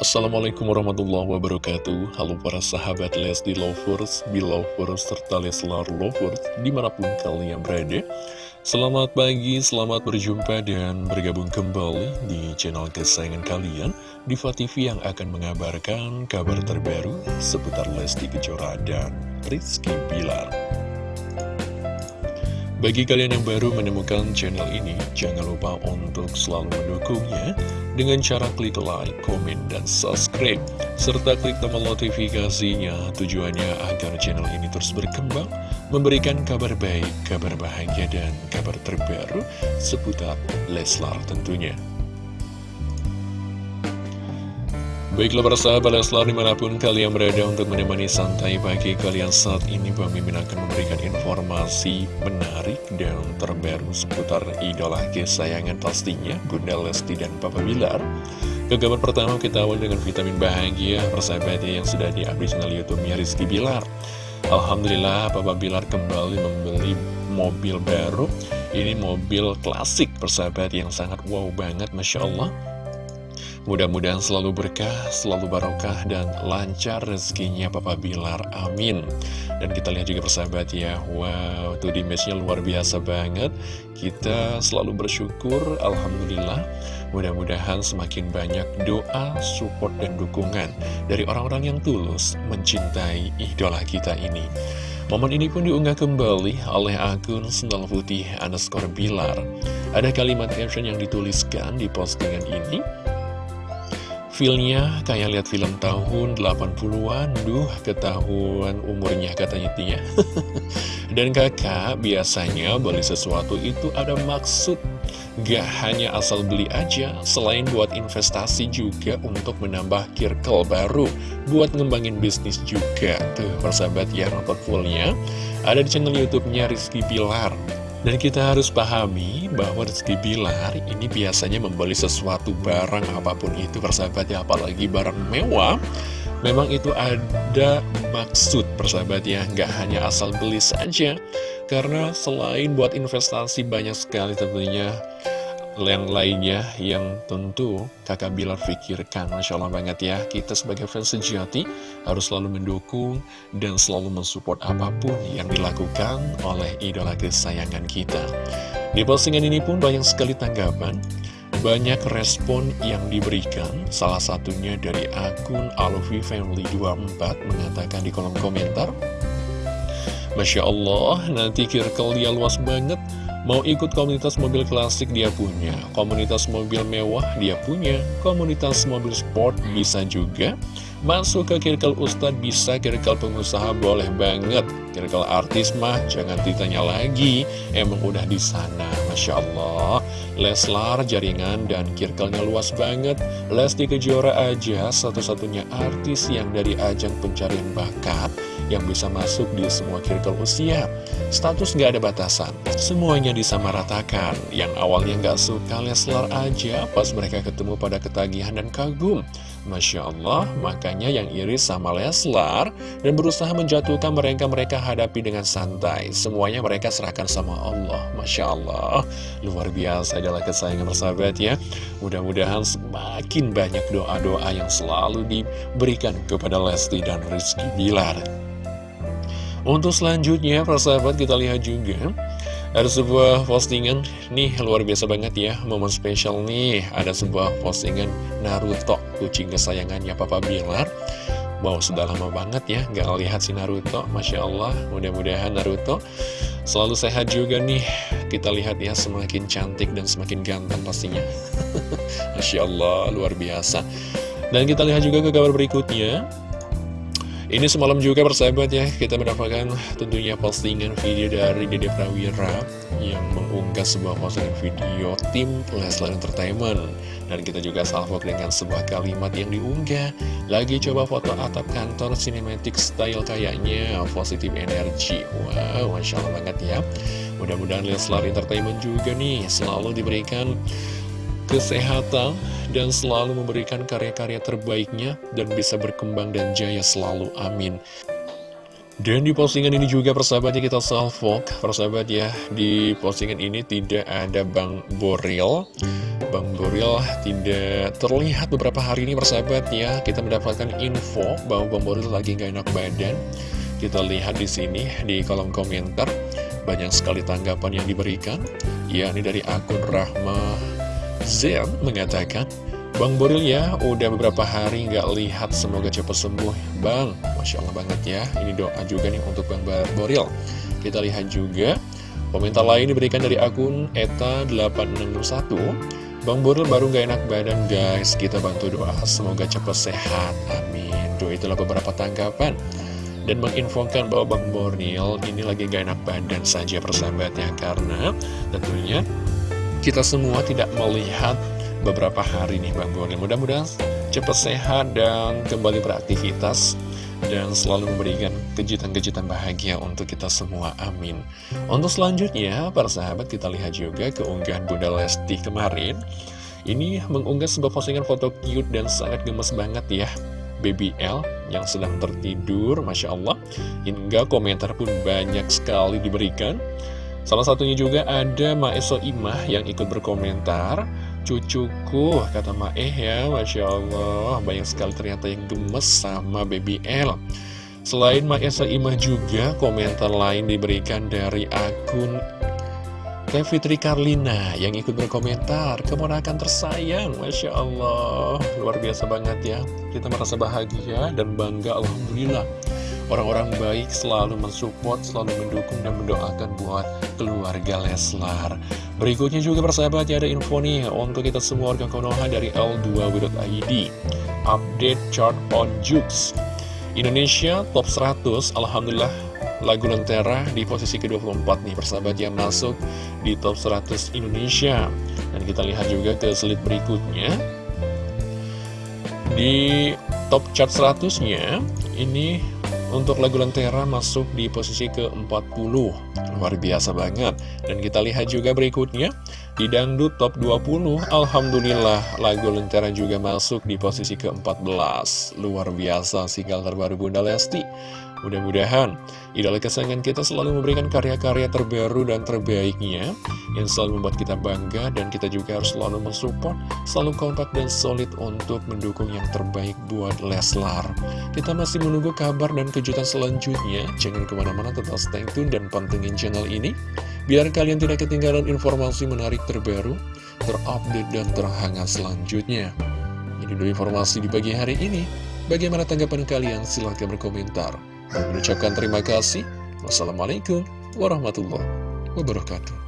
Assalamualaikum warahmatullahi wabarakatuh. Halo para sahabat Lesti Lovers, Belovers, serta Leslar Lovers Di mana pun kalian berada. Selamat pagi, selamat berjumpa dan bergabung kembali di channel kesayangan kalian Diva TV yang akan mengabarkan kabar terbaru seputar Lesti Kejora dan Rizky Bilar bagi kalian yang baru menemukan channel ini, jangan lupa untuk selalu mendukungnya dengan cara klik like, komen, dan subscribe. Serta klik tombol notifikasinya tujuannya agar channel ini terus berkembang, memberikan kabar baik, kabar bahagia, dan kabar terbaru seputar Leslar tentunya. Baiklah para sahabat Leslar di mana pun kalian berada untuk menemani santai pagi kalian. Saat ini Bang Mimin akan memberikan informasi menarik dan terbaru seputar idola kesayangan pastinya Bunda Lesti dan Papa Bilar. Ke kabar pertama kita awal dengan vitamin bahagia persahabatnya yang sudah diupdate channel Youtube-nya Rizky Bilar. Alhamdulillah Papa Bilar kembali membeli mobil baru. Ini mobil klasik persahabat yang sangat wow banget Masya Allah Mudah-mudahan selalu berkah, selalu barokah, dan lancar rezekinya Papa Bilar. Amin. Dan kita lihat juga persahabat ya, wow, tuh dimage-nya luar biasa banget. Kita selalu bersyukur, Alhamdulillah. Mudah-mudahan semakin banyak doa, support, dan dukungan dari orang-orang yang tulus mencintai idola kita ini. Momen ini pun diunggah kembali oleh akun Sendal Putih underscore Bilar. Ada kalimat caption yang dituliskan di postingan ini, Feelnya kayak lihat film tahun 80-an, duh ketahuan umurnya katanya Tia. Dan kakak biasanya beli sesuatu itu ada maksud, gak hanya asal beli aja, selain buat investasi juga untuk menambah circle baru, buat ngembangin bisnis juga. Tuh persahabat ya nonton fullnya, ada di channel YouTube-nya Rizky Pilar. Dan kita harus pahami bahwa Rizky Bilar ini biasanya membeli sesuatu barang apa pun itu persahabat ya apalagi barang mewah. Memang itu ada maksud persahabat ya nggak hanya asal beli saja. Karena selain buat investasi banyak sekali tentunya yang lainnya yang tentu kakak Bilar pikirkan. Masya Allah banget ya Kita sebagai fans sejati harus selalu mendukung dan selalu mensupport apa pun yang dilakukan oleh idola kesayangan kita. Di postingan ini pun banyak sekali tanggapan banyak respon yang diberikan, salah satunya dari akun Alufi Family 24 mengatakan di kolom komentar Masya Allah, nanti circle dia luas banget Mau ikut komunitas mobil klasik dia punya, komunitas mobil mewah dia punya, komunitas mobil sport bisa juga. Masuk ke kirkel ustad bisa, kirkel pengusaha boleh banget. Kirkel artis mah jangan ditanya lagi, emang udah di sana, Masya Allah. Leslar, jaringan, dan kirkelnya luas banget. Lesti Kejora aja satu-satunya artis yang dari ajang pencarian bakat yang bisa masuk di semua kirkel usia. Status nggak ada batasan, semuanya disamaratakan. Yang awalnya nggak suka Leslar aja, pas mereka ketemu pada ketagihan dan kagum. Masya Allah, makanya yang iris sama Leslar dan berusaha menjatuhkan mereka-mereka hadapi dengan santai. Semuanya mereka serahkan sama Allah. Masya Allah, luar biasa adalah kesayangan bersahabat ya. Mudah-mudahan semakin banyak doa-doa yang selalu diberikan kepada Lesti dan Rizky Bilar. Untuk selanjutnya, persahabat kita lihat juga ada sebuah postingan nih luar biasa banget ya Momen spesial nih. Ada sebuah postingan Naruto Kucing kesayangannya Papa Bilar. Wow sudah lama banget ya Gak lihat si Naruto Masya Allah Mudah-mudahan Naruto Selalu sehat juga nih. Kita lihat ya semakin cantik dan semakin ganteng pastinya. Masya Allah luar biasa. Dan kita lihat juga ke kabar berikutnya ini semalam juga persahabat ya, kita mendapatkan tentunya postingan video dari Dede Prawira yang mengunggah sebuah postingan video tim Leslar Entertainment. Dan kita juga salvo dengan sebuah kalimat yang diunggah. Lagi coba foto atap kantor cinematic style kayaknya, positif energi. Wow, Masya Allah banget ya. Mudah-mudahan Leslar Entertainment juga nih selalu diberikan kesehatan, dan selalu memberikan karya-karya terbaiknya dan bisa berkembang dan jaya selalu. Amin. Dan di postingan ini juga persahabatnya kita salvok. Persahabat ya Di postingan ini tidak ada Bang Boril. Bang Boril tidak terlihat beberapa hari ini persahabat ya. Kita mendapatkan info bahwa Bang Boril lagi gak enak badan. Kita lihat di sini di kolom komentar. Banyak sekali tanggapan yang diberikan. Ya ini dari akun Rahma Zen mengatakan Bang Boril ya udah beberapa hari nggak lihat semoga cepat sembuh. Bang Masya Allah banget ya Ini doa juga nih untuk Bang Boril. Kita lihat juga Komentar lain diberikan dari akun ETA861 Bang Boril baru gak enak badan guys Kita bantu doa semoga cepat sehat Amin. Doa itulah beberapa tanggapan. Dan menginfokan bahwa Bang Boril ini lagi gak enak badan saja persahabatnya Karena tentunya kita semua tidak melihat beberapa hari nih Bang Boril Mudah-mudahan cepat sehat dan kembali beraktivitas dan selalu memberikan kejutan-kejutan bahagia untuk kita semua, amin. Untuk selanjutnya, para sahabat kita lihat juga keunggahan Bunda Lesti kemarin. Ini mengunggah sebuah postingan foto cute dan sangat gemes banget ya. Baby L yang sedang tertidur, Masya Allah. Hingga komentar pun banyak sekali diberikan. Salah satunya juga ada Maeso Imah yang ikut berkomentar cucuku kata Maeh ya Masya Allah. Banyak sekali ternyata yang gemes sama baby L. Selain Maesa Imah juga komentar lain diberikan dari akun Teh Fitri Karlina yang ikut berkomentar Keponakan tersayang Masya Allah Luar biasa banget ya Kita merasa bahagia dan bangga Alhamdulillah Orang-orang baik selalu mensupport, selalu mendukung dan mendoakan buat keluarga Leslar. Berikutnya juga persahabat ya ada info nih untuk kita semua warga Konoha dari L2W.id. Update chart on Jukes. Indonesia top 100, Alhamdulillah lagu Lentera di posisi ke-24 nih persahabat yang masuk di top 100 Indonesia. Dan kita lihat juga ke slide berikutnya. Di top chart 100-nya, ini untuk lagu Lentera masuk di posisi ke-40 Luar biasa banget Dan kita lihat juga berikutnya Di Dangdut Top 20 Alhamdulillah lagu Lentera juga masuk di posisi ke-14 Luar biasa single terbaru Bunda Lesti Mudah-mudahan idola kesayangan kita selalu memberikan karya-karya terbaru dan terbaiknya yang selalu membuat kita bangga dan kita juga harus selalu mensupport, selalu kompak dan solid untuk mendukung yang terbaik buat Leslar. Kita masih menunggu kabar dan kejutan selanjutnya. Jangan ke mana-mana tetap stay tune dan pantengin channel ini biar kalian tidak ketinggalan informasi menarik terbaru, terupdate dan terhangat selanjutnya. Ini dulu informasi di pagi hari ini. Bagaimana tanggapan kalian? Silahkan berkomentar. Mengucapkan terima kasih. Wassalamualaikum warahmatullahi wabarakatuh.